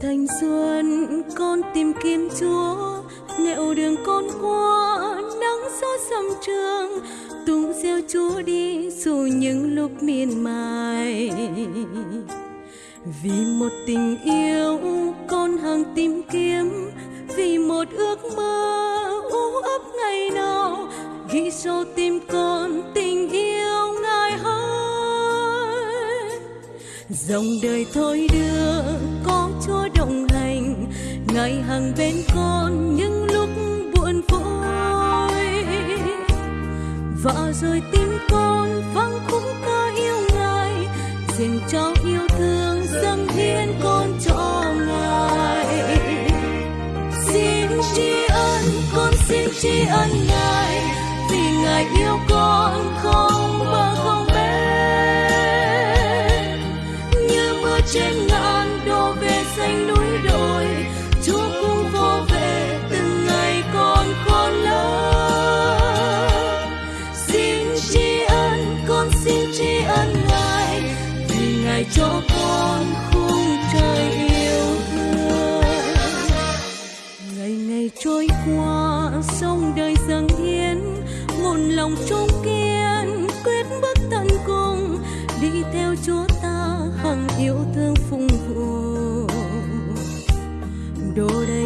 thanh xuân, con tìm kiếm chúa. Nẻo đường con qua, nắng gió sầm trường. Tung gieo chúa đi, dù những lúc miên mài. Vì một tình yêu, con hằng tìm kiếm. Vì một ước mơ, u ấp ngày nào. Ghi sâu tim con, tình yêu ngài hỡi. Dòng đời thôi đưa, con ngày hàng bên con những lúc buồn vui và rồi tim con vắng khúc ca yêu ngài, dành cho yêu thương dâng hiến con cho ngài. Xin tri ân, con xin tri ân ngài, vì ngài yêu con không lại cho con khung trời yêu thương. Ngày ngày trôi qua, sông đời dâng hiến, một lòng trung kiên, quyết bước tận cùng, đi theo chúa ta hằng yêu thương phụng vụ đồ đầy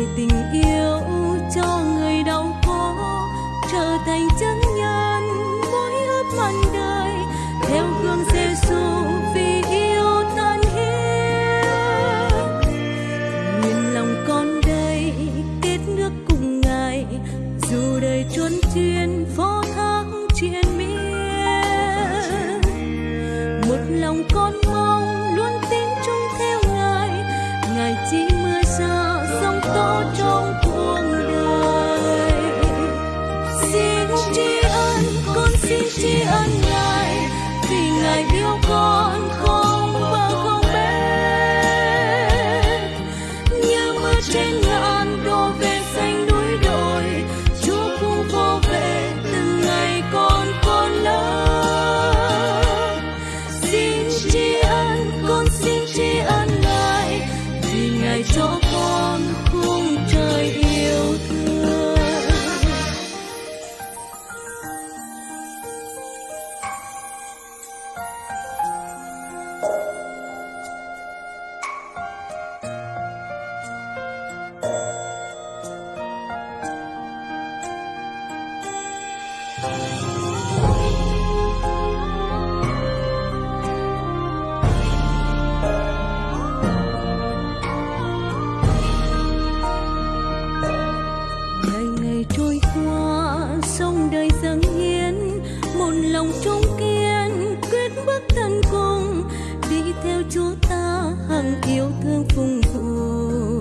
ta hằng yêu thương phụng vụ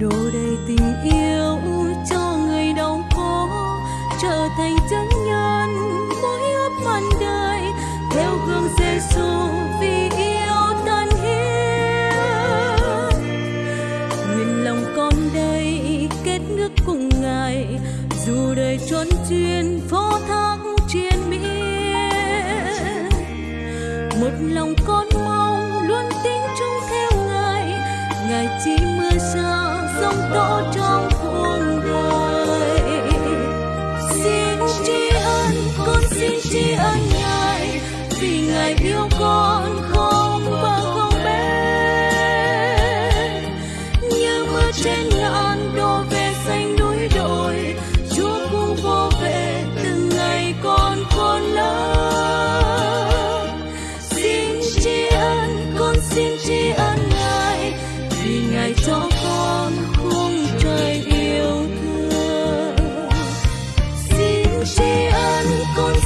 đổ đầy tình yêu cho người đau khổ, trở thành chân nhân mỗi ước màn đời. Theo gương Giêsu vì yêu thân hiến nguyện lòng con đây kết nước cùng ngài, dù đời trốn chuyên phó thác triền miên. Một lòng con sông tố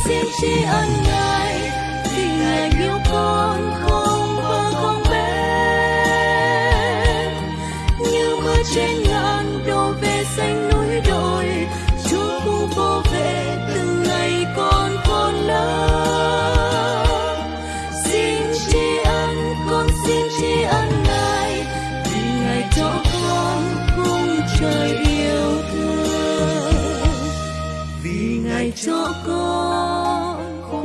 xin tri ân ngài vì ngài yêu con không vơ không bên. Như mưa trên ngàn đổ về xanh núi đồi, chúa cũng vô về từng ngày con khôn lớn xin tri ân, con xin tri ân ngài, vì ngài cho con cùng trời yêu thương. Vì ngài cho con